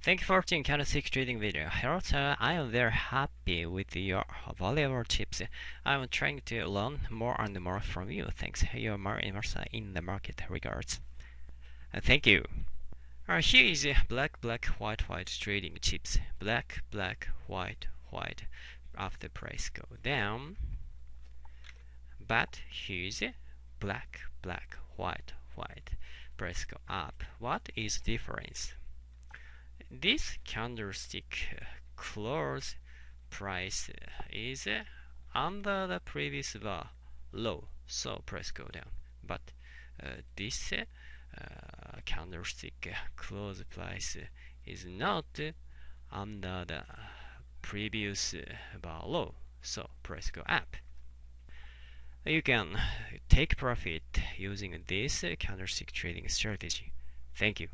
Thank you for watching candlestick trading video. Here, I am very happy with your valuable tips. I'm trying to learn more and more from you. Thanks. You are more immersed in the market. Regards. Uh, thank you. Here is black, black, white, white trading tips. Black, black, white, white. After price go down. But here's black, black, white, white. Price go up. What is difference? This candlestick uh, close price uh, is uh, under the previous bar low, so price go down. But uh, this uh, candlestick close price is not under the previous bar low, so price go up. You can take profit using this candlestick trading strategy. Thank you.